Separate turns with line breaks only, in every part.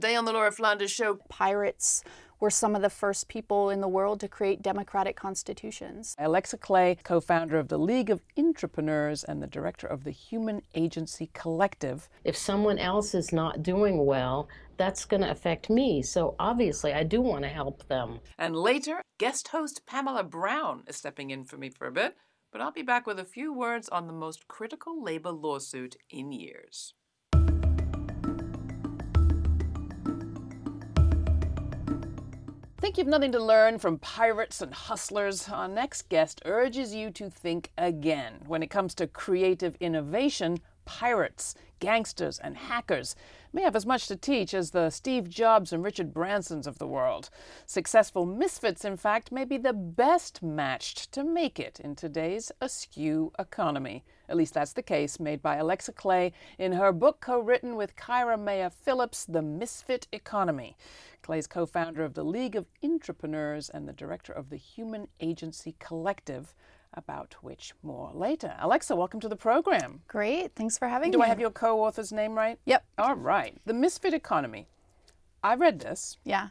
Today on the Laura Flanders Show,
pirates were some of the first people in the world to create democratic constitutions.
Alexa Clay, co-founder of the League of Intrapreneurs and the director of the Human Agency Collective.
If someone else is not doing well, that's going to affect me. So obviously, I do want to help them.
And later, guest host Pamela Brown is stepping in for me for a bit, but I'll be back with a few words on the most critical labor lawsuit in years.
Think you've nothing to learn from pirates and hustlers? Our next guest urges you to think again. When it comes to creative innovation, pirates, gangsters, and hackers may have as much to teach as the Steve Jobs and Richard Bransons of the world. Successful misfits, in fact, may be the best matched to make it in today's askew economy. At least that's the case made by Alexa Clay in her book co-written with Kyra Maya Phillips, The Misfit Economy. Clay's co-founder of the League of Intrapreneurs and the director of the Human Agency Collective, about which more later. Alexa, welcome to the program.
Great, thanks for having
Do
me.
Do I have your co-author's name right?
Yep.
All right. The Misfit Economy. I read this.
Yeah.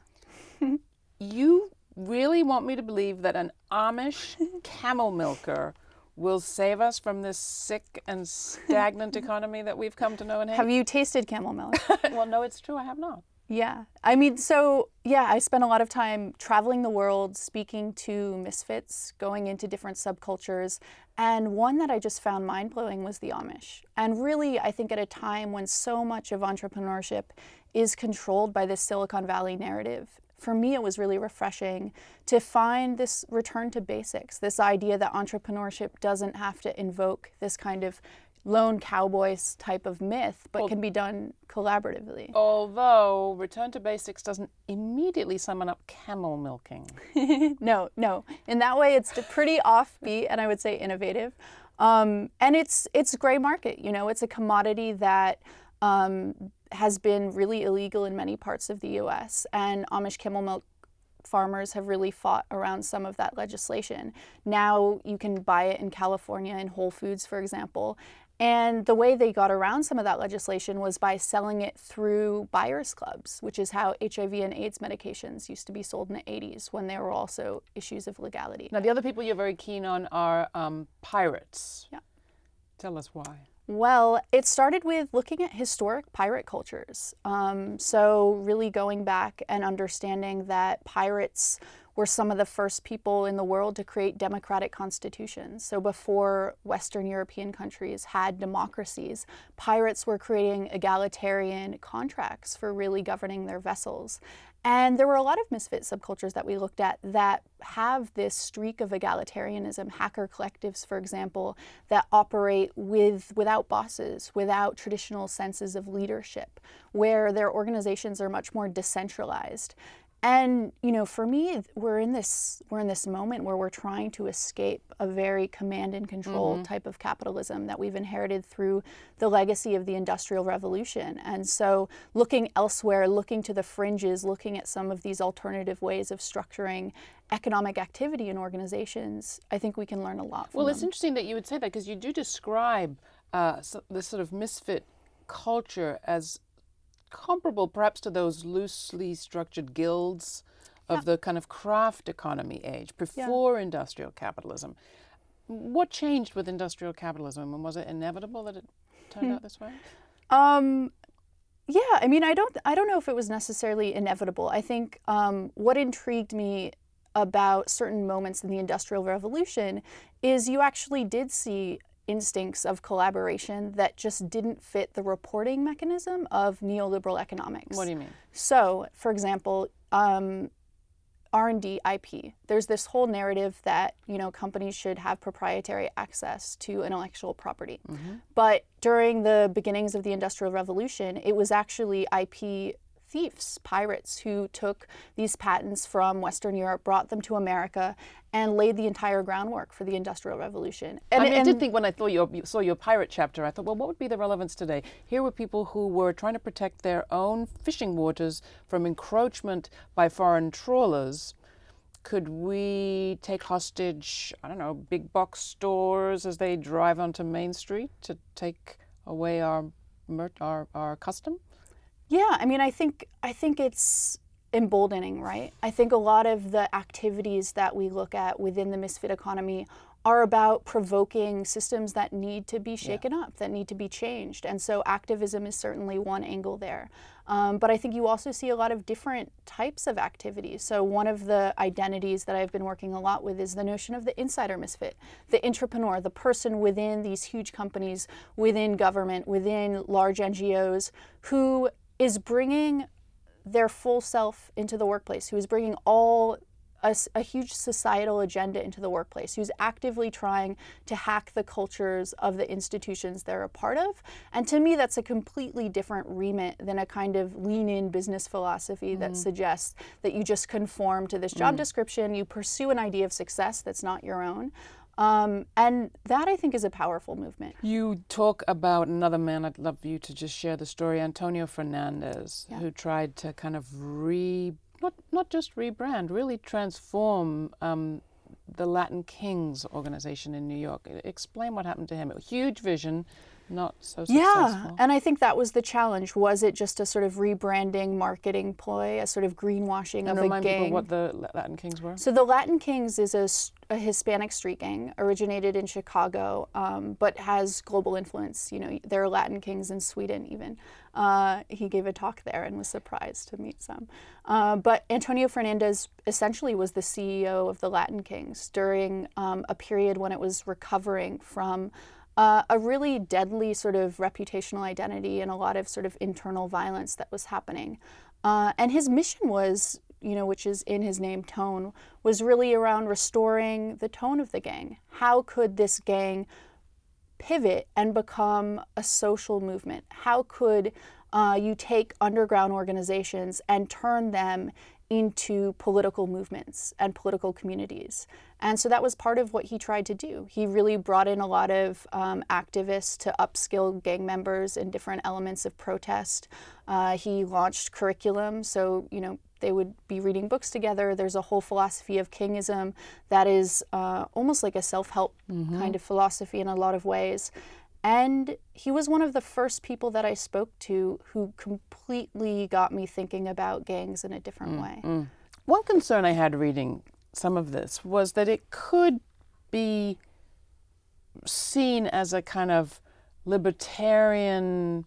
you really want me to believe that an Amish camel milker will save us from this sick and stagnant economy that we've come to know and hate?
Have you tasted camel milk?
well, no, it's true. I have not.
Yeah. I mean, so yeah, I spent a lot of time traveling the world, speaking to misfits, going into different subcultures. And one that I just found mind blowing was the Amish. And really, I think at a time when so much of entrepreneurship is controlled by this Silicon Valley narrative, for me, it was really refreshing to find this return to basics, this idea that entrepreneurship doesn't have to invoke this kind of lone cowboys type of myth, but well, can be done collaboratively.
Although return to basics doesn't immediately summon up camel milking.
no, no. In that way, it's pretty offbeat and I would say innovative. Um, and it's it's gray market. You know, it's a commodity that um, has been really illegal in many parts of the U.S. And Amish camel milk farmers have really fought around some of that legislation. Now you can buy it in California in Whole Foods, for example, and the way they got around some of that legislation was by selling it through buyers clubs, which is how HIV and AIDS medications used to be sold in the 80s when there were also issues of legality.
Now, the other people you're very keen on are um, pirates.
Yeah.
Tell us why.
Well, it started with looking at historic pirate cultures. Um, so, really going back and understanding that pirates were some of the first people in the world to create democratic constitutions. So before Western European countries had democracies, pirates were creating egalitarian contracts for really governing their vessels. And there were a lot of misfit subcultures that we looked at that have this streak of egalitarianism, hacker collectives, for example, that operate with without bosses, without traditional senses of leadership, where their organizations are much more decentralized. And you know, for me, we're in this we're in this moment where we're trying to escape a very command and control mm -hmm. type of capitalism that we've inherited through the legacy of the Industrial Revolution. And so, looking elsewhere, looking to the fringes, looking at some of these alternative ways of structuring economic activity in organizations, I think we can learn a lot.
well,
them.
it's interesting that you would say that because you do describe uh, so, this sort of misfit culture as comparable perhaps to those loosely structured guilds of yeah. the kind of craft economy age before yeah. industrial capitalism. What changed with industrial capitalism and was it inevitable that it turned hmm. out this way?
Um, yeah, I mean, I don't, I don't know if it was necessarily inevitable. I think um, what intrigued me about certain moments in the Industrial Revolution is you actually did see instincts of collaboration that just didn't fit the reporting mechanism of neoliberal economics.
What do you mean?
So, for example, um, R&D IP. There's this whole narrative that, you know, companies should have proprietary access to intellectual property. Mm -hmm. But during the beginnings of the Industrial Revolution, it was actually IP thieves, pirates, who took these patents from Western Europe, brought them to America, and laid the entire groundwork for the Industrial Revolution.
And, I, mean, and I did think when I your, saw your pirate chapter, I thought, well, what would be the relevance today? Here were people who were trying to protect their own fishing waters from encroachment by foreign trawlers. Could we take hostage, I don't know, big box stores as they drive onto Main Street to take away our, our, our custom?
Yeah, I mean, I think I think it's emboldening, right? I think a lot of the activities that we look at within the misfit economy are about provoking systems that need to be shaken yeah. up, that need to be changed. And so activism is certainly one angle there. Um, but I think you also see a lot of different types of activities. So one of the identities that I've been working a lot with is the notion of the insider misfit, the intrapreneur, the person within these huge companies, within government, within large NGOs, who is bringing their full self into the workplace, who is bringing all a, a, huge societal agenda into the workplace, who's actively trying to hack the cultures of the institutions they're a part of. And to me, that's a completely different remit than a kind of lean in business philosophy mm. that suggests that you just conform to this job mm. description, you pursue an idea of success that's not your own. Um, and that I think is a powerful movement.
You talk about another man. I'd love you to just share the story, Antonio Fernandez, yeah. who tried to kind of re not not just rebrand, really transform um, the Latin Kings organization in New York. Explain what happened to him. A huge vision, not so successful.
Yeah, and I think that was the challenge. Was it just a sort of rebranding, marketing ploy, a sort of greenwashing
and
of
a
gang?
People what the Latin Kings were.
So the Latin Kings is a, a Hispanic street gang, originated in Chicago, um, but has global influence. You know, there are Latin Kings in Sweden even. Uh, he gave a talk there and was surprised to meet some. Uh, but Antonio Fernandez essentially was the CEO of the Latin Kings during um, a period when it was recovering from uh, a really deadly sort of reputational identity and a lot of sort of internal violence that was happening. Uh, and his mission was, you know, which is in his name, Tone, was really around restoring the tone of the gang. How could this gang pivot and become a social movement? How could uh, you take underground organizations and turn them into political movements and political communities. And so that was part of what he tried to do. He really brought in a lot of um, activists to upskill gang members in different elements of protest. Uh, he launched curriculum, so, you know, they would be reading books together. There's a whole philosophy of kingism that is uh, almost like a self help mm-hmm. kind of philosophy in a lot of ways. And he was one of the first people that I spoke to who completely got me thinking about gangs in a different mm, way. Mm.
One concern I had reading some of this was that it could be seen as a kind of libertarian,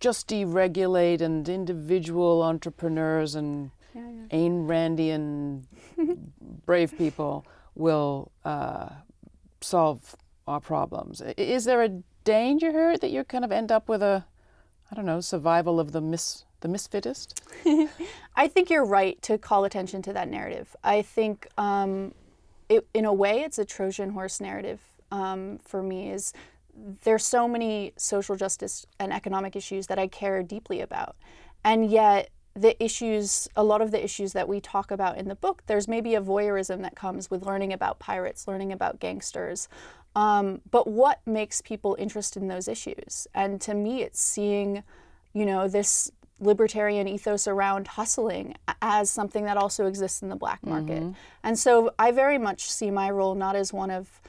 just deregulate and individual entrepreneurs and yeah, yeah. Ayn Randian brave people will uh, solve our problems. Is there a danger here that you kind of end up with a, I don't know, survival of the mis the misfittest?
I think you're right to call attention to that narrative. I think, um, it, in a way, it's a Trojan horse narrative um, for me. Is there's so many social justice and economic issues that I care deeply about, and yet the issues, a lot of the issues that we talk about in the book, there's maybe a voyeurism that comes with learning about pirates, learning about gangsters, um, but what makes people interested in those issues? And to me, it's seeing, you know, this libertarian ethos around hustling as something that also exists in the black market. Mm-hmm. And so I very much see my role not as one of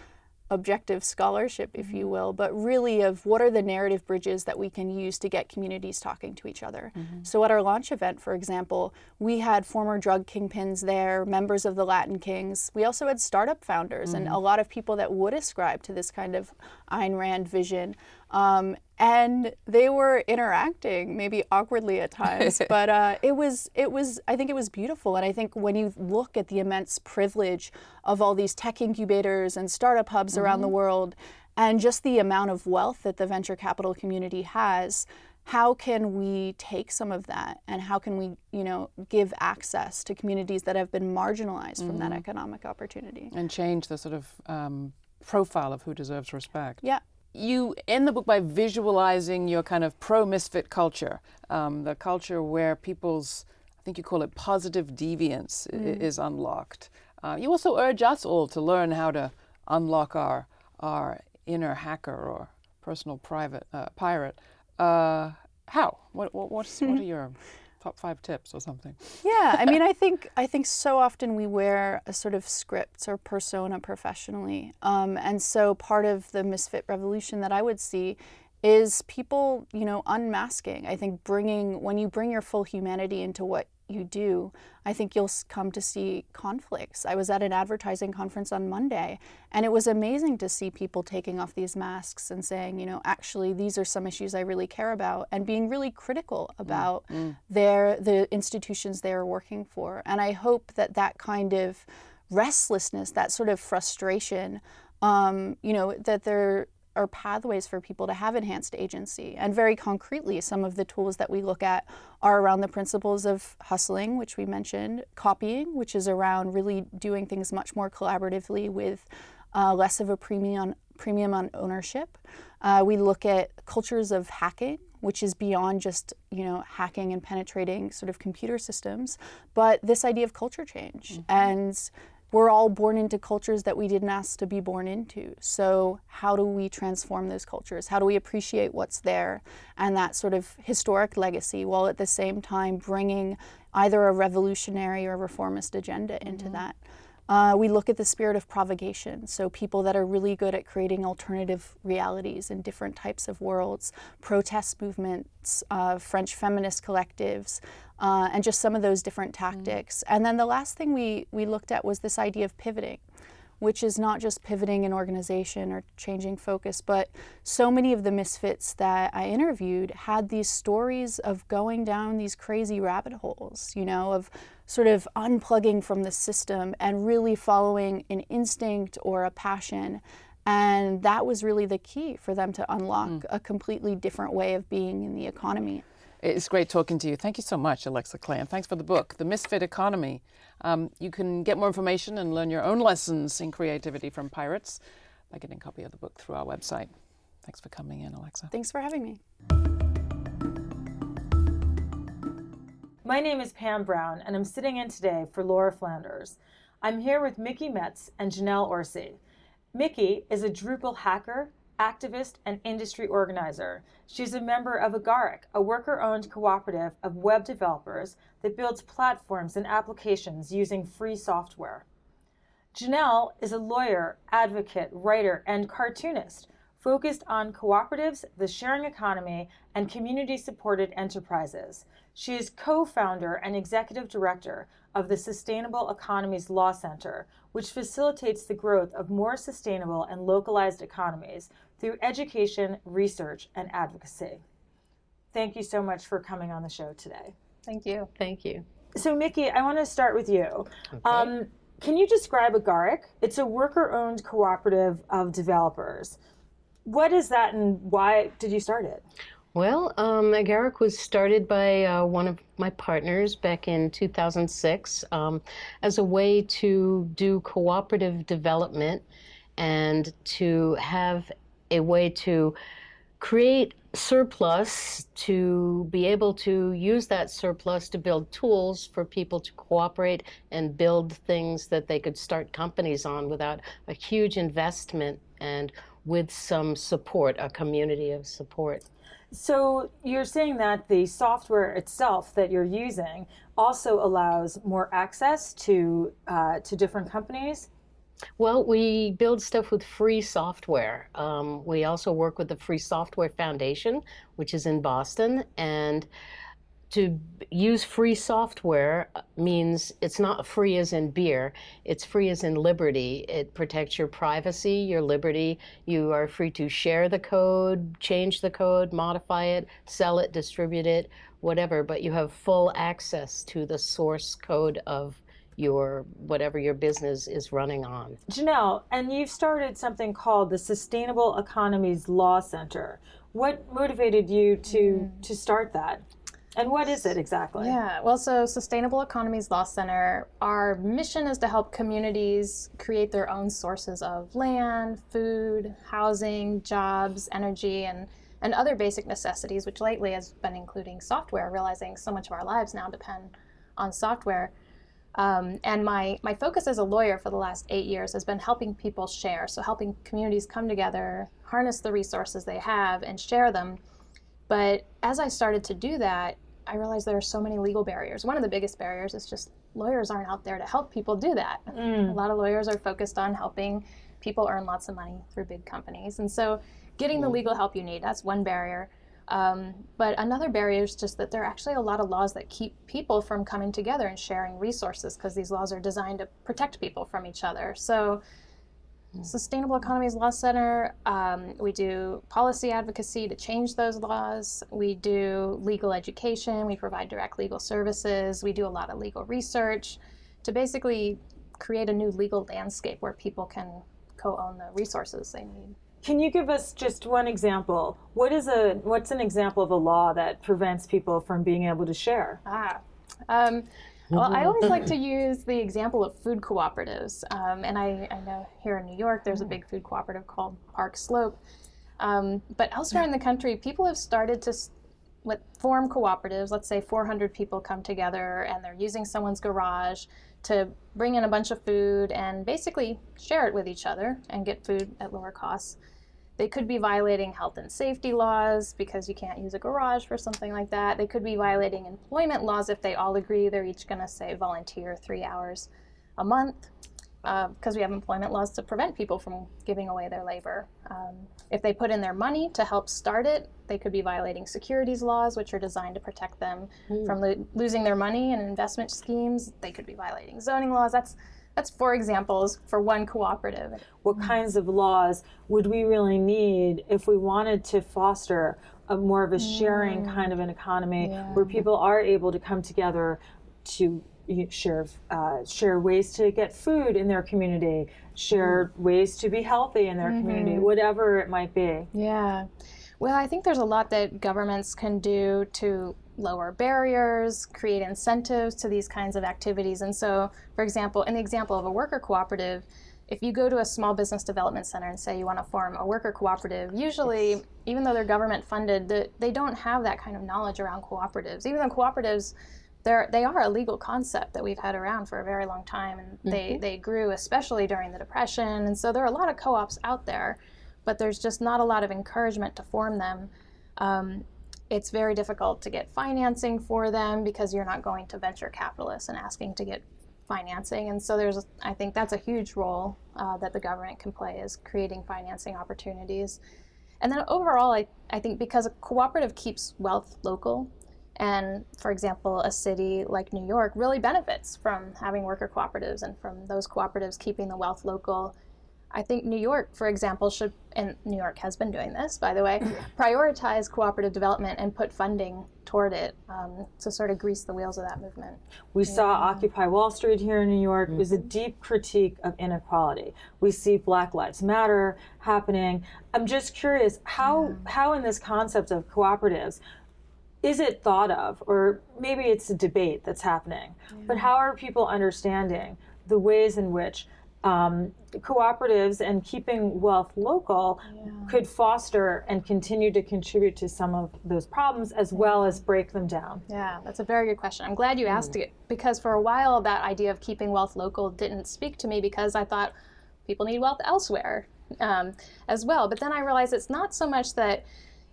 objective scholarship, if you mm-hmm. will, but really of what are the narrative bridges that we can use to get communities talking to each other. Mm-hmm. So at our launch event, for example, we had former drug kingpins there, members of the Latin Kings. We also had startup founders mm-hmm. and a lot of people that would ascribe to this kind of Ayn Rand vision. Um, and they were interacting maybe awkwardly at times but uh, it was it was i think it was beautiful and i think when you look at the immense privilege of all these tech incubators and startup hubs mm-hmm. around the mm-hmm. world and just the amount of wealth that the venture capital community has how can we take some of that and how can we you know give access to communities that have been marginalized mm-hmm. from that mm-hmm. economic opportunity
and change the sort of um, profile of who deserves respect
yeah
you end the book by visualizing your kind of pro misfit culture, um, the culture where people's, I think you call it positive deviance, mm. is unlocked. Uh, you also urge us all to learn how to unlock our our inner hacker or personal private uh, pirate. Uh, how? What, what, what's, what are your top five tips or something.
Yeah, I mean, I think I think so often we wear a sort of script or persona professionally, um, and so part of the misfit revolution that I would see is people, you know, unmasking. I think bringing, when you bring your full humanity into what you do, I think you'll come to see conflicts. I was at an advertising conference on Monday, and it was amazing to see people taking off these masks and saying, you know, actually, these are some issues I really care about, and being really critical about mm, mm. their the institutions they are working for. And I hope that that kind of restlessness, that sort of frustration, um, you know, that there are pathways for people to have enhanced agency. And very concretely, some of the tools that we look at are around the principles of hustling, which we mentioned, copying, which is around really doing things much more collaboratively with uh, less of a premium on, premium on ownership. Uh, we look at cultures of hacking, which is beyond just you know hacking and penetrating sort of computer systems, but this idea of culture change mm -hmm. and we're all born into cultures that we didn't ask to be born into. So how do we transform those cultures? How do we appreciate what's there and that sort of historic legacy while at the same time bringing either a revolutionary or reformist agenda into mm -hmm. that? Uh, we look at the spirit of provocation, so people that are really good at creating alternative realities in different types of worlds, protest movements, uh, French feminist collectives, uh, and just some of those different mm. tactics. Mm. And then the last thing we, we looked at was this idea of pivoting which is not just pivoting an organization or changing focus, but so many of the misfits that I interviewed had these stories of going down these crazy rabbit holes, you know, of sort of unplugging from the system and really following an instinct or a passion. And that was really the key for them to unlock mm. a completely different way of being in the economy.
It's great talking to you. Thank you so much, Alexa Clay, and thanks for the book, The Misfit Economy. Um, you can get more information and learn your own lessons in creativity from pirates by getting a copy of the book through our website. Thanks for coming in, Alexa.
Thanks for having me.
My name is Pam Brown, and I'm sitting in today for Laura Flanders. I'm here with Mickey Metts and Janelle Orsi. Mickey is a Drupal hacker activist, and industry organizer. She's a member of Agaric, a worker-owned cooperative of web developers that builds platforms and applications using free software. Janelle is a lawyer, advocate, writer, and cartoonist focused on cooperatives, the sharing economy, and community-supported enterprises. She is co-founder and executive director of the Sustainable Economies Law Center, which facilitates the growth of more sustainable and localized economies through education, research, and advocacy. Thank you so much for coming on the show today.
Thank you.
Thank you.
So, Mickey, I want to start with you. Okay. Um, can you describe Agaric? It's a worker-owned cooperative of developers. What is that and why did you start it?
Well, um, Agaric was started by uh, one of my partners back in 2006 um, as a way to do cooperative development and to have a way to create surplus to be able to use that surplus to build tools for people to cooperate and build things that they could start companies on without a huge investment and with some support, a community of support.
So you're saying that the software itself that you're using also allows more access to uh, to different companies?
Well, we build stuff with free software. Um, we also work with the Free Software Foundation, which is in Boston. And to use free software means it's not free as in beer, it's free as in liberty. It protects your privacy, your liberty. You are free to share the code, change the code, modify it, sell it, distribute it, whatever, but you have full access to the source code of your whatever your business is running on.
Janelle, and you've started something called the Sustainable Economies Law Center. What motivated you to mm. to start that? And what is it exactly?
Yeah, well, so Sustainable Economies Law Center, our mission is to help communities create their own sources of land, food, housing, jobs, energy, and, and other basic necessities, which lately has been including software, realizing so much of our lives now depend on software. Um, and my, my focus as a lawyer for the last eight years has been helping people share, so helping communities come together, harness the resources they have, and share them. But as I started to do that, I realize there are so many legal barriers. One of the biggest barriers is just lawyers aren't out there to help people do that. Mm. A lot of lawyers are focused on helping people earn lots of money through big companies. And so getting the legal help you need. That's one barrier. Um, but another barrier is just that there are actually a lot of laws that keep people from coming together and sharing resources because these laws are designed to protect people from each other. So, Sustainable Economies Law Center, um, we do policy advocacy to change those laws. We do legal education. We provide direct legal services. We do a lot of legal research to basically create a new legal landscape where people can co own the resources they need.
Can you give us just one example? What is a what's an example of a law that prevents people from being able to share?
Ah. Um, well, I always like to use the example of food cooperatives. Um, and I, I know here in New York there's a big food cooperative called Park Slope. Um, but elsewhere in the country, people have started to form cooperatives. Let's say 400 people come together and they're using someone's garage to bring in a bunch of food and basically share it with each other and get food at lower costs. They could be violating health and safety laws because you can't use a garage for something like that. They could be violating employment laws if they all agree they're each going to say volunteer three hours a month because we have employment laws to prevent people from giving away their labor. Um, if they put in their money to help start it, they could be violating securities laws, which are designed to protect them from lo- losing their money in investment schemes. They could be violating zoning laws. That's that's four examples for one cooperative.
What mm-hmm. kinds of laws would we really need if we wanted to foster a more of a sharing mm. kind of an economy where people are able to come together to share uh, share ways to get food in their community, share mm. ways to be healthy in their community, mm-hmm. whatever it might be.
Yeah. Well, I think there's a lot that governments can do to lower barriers, create incentives to these kinds of activities. And so, for example, in the example of a worker cooperative, if you go to a small business development center and say you want to form a worker cooperative, usually, even though they're government funded, they don't have that kind of knowledge around cooperatives. Even though cooperatives, they're, they are a legal concept that we've had around for a very long time, and they, they grew especially during the Depression. And so there are a lot of co ops out there, but there's just not a lot of encouragement to form them. Um, it's very difficult to get financing for them because you're not going to venture capitalists and asking to get financing. And so there's, I think that's a huge role uh, that the government can play is creating financing opportunities. And then overall, I, I think because a cooperative keeps wealth local, and for example, a city like New York really benefits from having worker cooperatives and from those cooperatives keeping the wealth local. I think New York, for example, should, and New York has been doing this, by the way, prioritize cooperative development and put funding toward it um, to sort of grease the wheels of that movement.
We saw Occupy Wall Street here in New York. It was a deep critique of inequality. We see Black Lives Matter happening. I'm just curious how how in this concept of cooperatives is it thought of, or maybe it's a debate that's happening, but how are people understanding the ways in which um, cooperatives and keeping wealth local could foster and continue to contribute to some of those problems as well as break them down?
Yeah, that's a very good question. I'm glad you asked it because for a while that idea of keeping wealth local didn't speak to me because I thought people need wealth elsewhere um, as well. But then I realized it's not so much that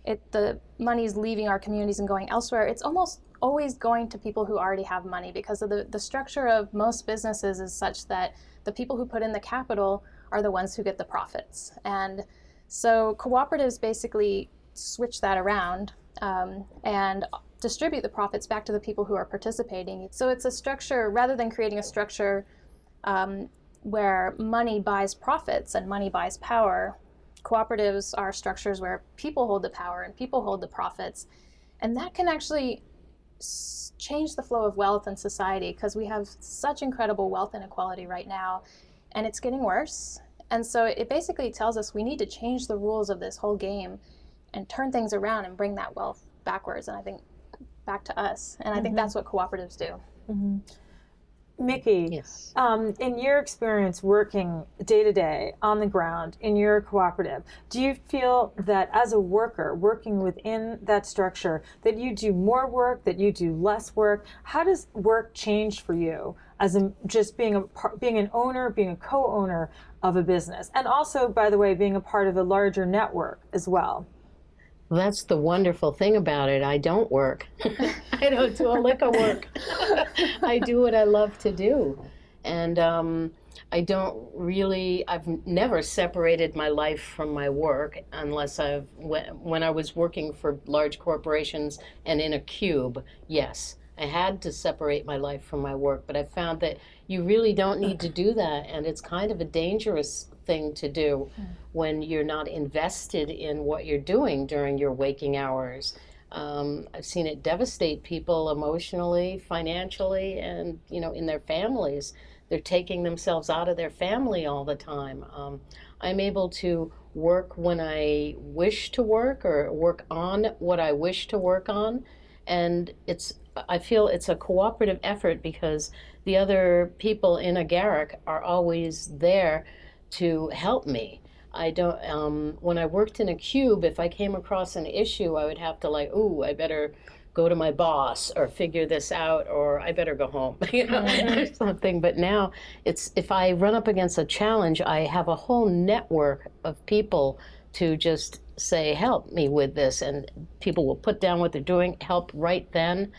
it the is leaving our communities and going elsewhere. It's almost always going to people who already have money because of the, the structure of most businesses is such that the people who put in the capital are the ones who get the profits. And so cooperatives basically switch that around um, and distribute the profits back to the people who are participating. So it's a structure, rather than creating a structure um, where money buys profits and money buys power, cooperatives are structures where people hold the power and people hold the profits. And that can actually change the flow of wealth in society because we have such incredible wealth inequality right now and it's getting worse. And so it basically tells us we need to change the rules of this whole game and turn things around and bring that wealth backwards. And I think back to us. And I think mm-hmm. that's what cooperatives do. Mm-hmm.
Mickey,
Yes.
um, in your experience working day to day on the ground in your cooperative, do you feel that as a worker working within that structure, that you do more work, that you do less work? How does work change for you as a, just being a being an owner, being a co-owner of a business, and also, by the way, being a part of a larger network as well?
That's the wonderful thing about it. I don't work. I don't do a lick of work. I do what I love to do. And um, I don't really, I've never separated my life from my work unless I've, when I was working for large corporations and in a cube, yes. I had to separate my life from my work, but I found that you really don't need to do that, and it's kind of a dangerous thing to do when you're not invested in what you're doing during your waking hours. Um, I've seen it devastate people emotionally, financially, and you know, in their families. They're taking themselves out of their family all the time. Um, I'm able to work when I wish to work or work on what I wish to work on, and it's I feel it's a cooperative effort because the other people in Agaric are always there to help me. I don't. Um, when I worked in a cube, if I came across an issue, I would have to like, ooh, I better go to my boss or figure this out, or I better go home, you know, mm-hmm. something. But now it's if I run up against a challenge, I have a whole network of people to just say, help me with this, and people will put down what they're doing, help right then,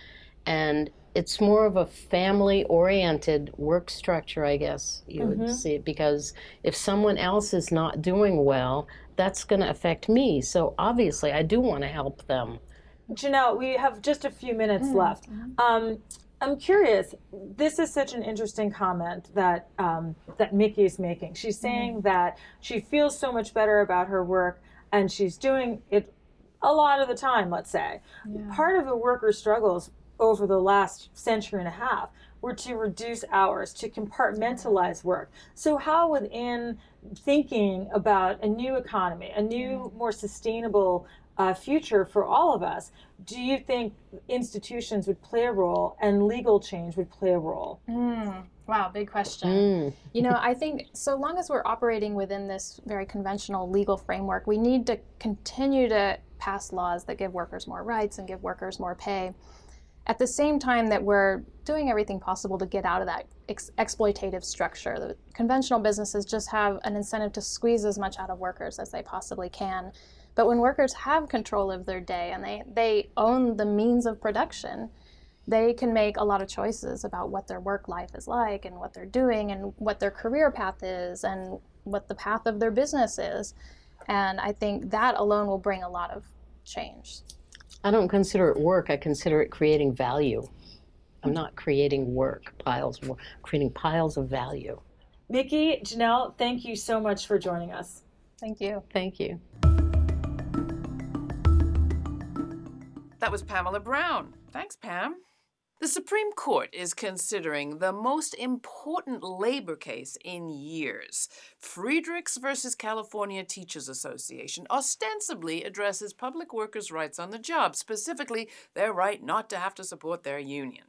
and it's more of a family oriented work structure, I guess you mm-hmm. would see it, because if someone else is not doing well, that's going to affect me. So obviously, I do want to help them.
Janelle, we have just a few minutes mm-hmm. left. Um, I'm curious. This is such an interesting comment that um, that Mickey is making. She's saying mm-hmm. that she feels so much better about her work, and she's doing it a lot of the time. Let's say yeah. part of the worker's struggles over the last century and a half were to reduce hours, to compartmentalize work. So, how within thinking about a new economy, a new, more sustainable uh, future for all of us, do you think institutions would play a role and legal change would play a role?
Mm, wow, big question. Mm. you know, I think so long as we're operating within this very conventional legal framework, we need to continue to pass laws that give workers more rights and give workers more pay at the same time that we're doing everything possible to get out of that ex- exploitative structure. The conventional businesses just have an incentive to squeeze as much out of workers as they possibly can. But when workers have control of their day and they, they own the means of production, they can make a lot of choices about what their work life is like and what they're doing and what their career path is and what the path of their business is. And I think that alone will bring a lot of change.
I don't consider it work. I consider it creating value. I'm not creating work piles, creating piles of value.
Mickey, Janelle, thank you so much for joining us.
Thank you.
Thank you.
That was Pamela Brown. Thanks, Pam. The Supreme Court is considering the most important labor case in years. Friedrichs versus California Teachers Association ostensibly addresses public workers' rights on the job, specifically their right not to have to support their union.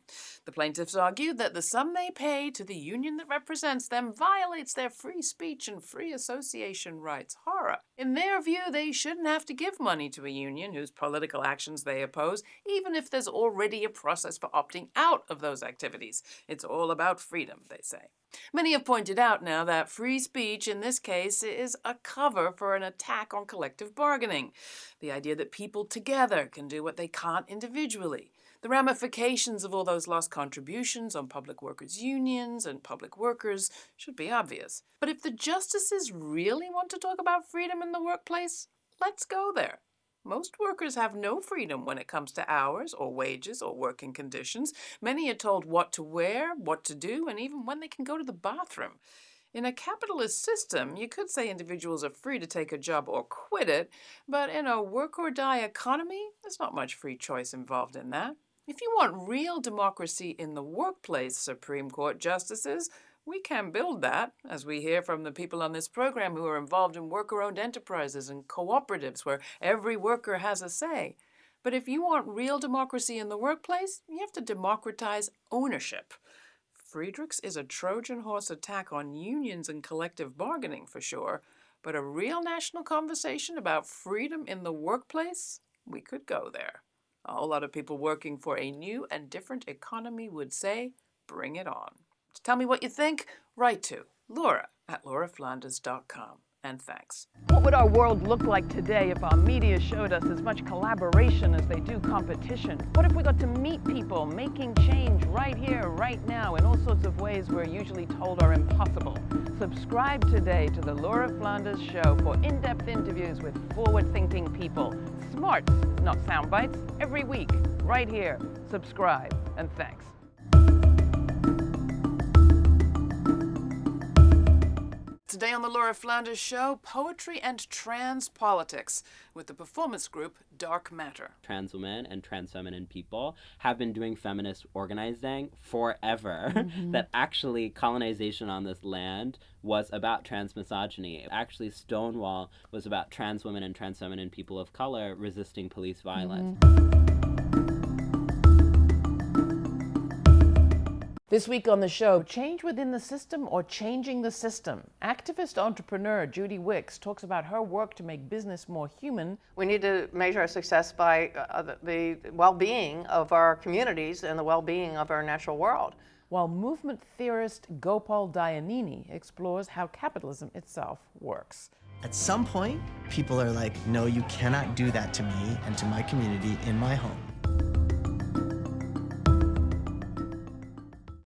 The plaintiffs argue that the sum they pay to the union that represents them violates their free speech and free association rights. Horror. In their view, they shouldn't have to give money to a union whose political actions they oppose, even if there's already a process for opting out of those activities. It's all about freedom, they say. Many have pointed out now that free speech in this case is a cover for an attack on collective bargaining. The idea that people together can do what they can't individually. The ramifications of all those lost contributions on public workers' unions and public workers should be obvious. But if the justices really want to talk about freedom in the workplace, let's go there. Most workers have no freedom when it comes to hours or wages or working conditions. Many are told what to wear, what to do, and even when they can go to the bathroom. In a capitalist system, you could say individuals are free to take a job or quit it, but in a work or die economy, there's not much free choice involved in that. If you want real democracy in the workplace, Supreme Court justices, we can build that, as we hear from the people on this program who are involved in worker owned enterprises and cooperatives where every worker has a say. But if you want real democracy in the workplace, you have to democratize ownership. Friedrichs is a Trojan horse attack on unions and collective bargaining for sure, but a real national conversation about freedom in the workplace, we could go there. A whole lot of people working for a new and different economy would say, bring it on. To tell me what you think, write to Laura at lauraflanders.com.
and thanks.
What would our world look like today if our media showed us as much collaboration as they do competition? What if we got to meet people making change right here, right now, in all sorts of ways we're usually told are impossible? Subscribe today to the Laura Flanders Show for in-depth interviews with forward-thinking people. Smart, not sound bites, every week, right here. Subscribe, and thanks.
Today on the Laura Flanders Show, poetry and trans politics with the performance group Dark Matter.
Trans women and trans feminine people have been doing feminist organizing forever. Mm-hmm. that actually colonization on this land was about trans misogyny. Actually, Stonewall was about trans women and trans feminine people of color resisting police violence. Mm-hmm.
This week on the show, change within the system or changing the system. Activist entrepreneur Judy Wicks talks about her work to make business more human.
We need to measure our success by uh, the, the well being of our communities and the well being of our natural world.
While movement theorist Gopal Dayaneni explores how capitalism itself works.
At some point, people are like, no, you cannot do that to me and to my community in my home.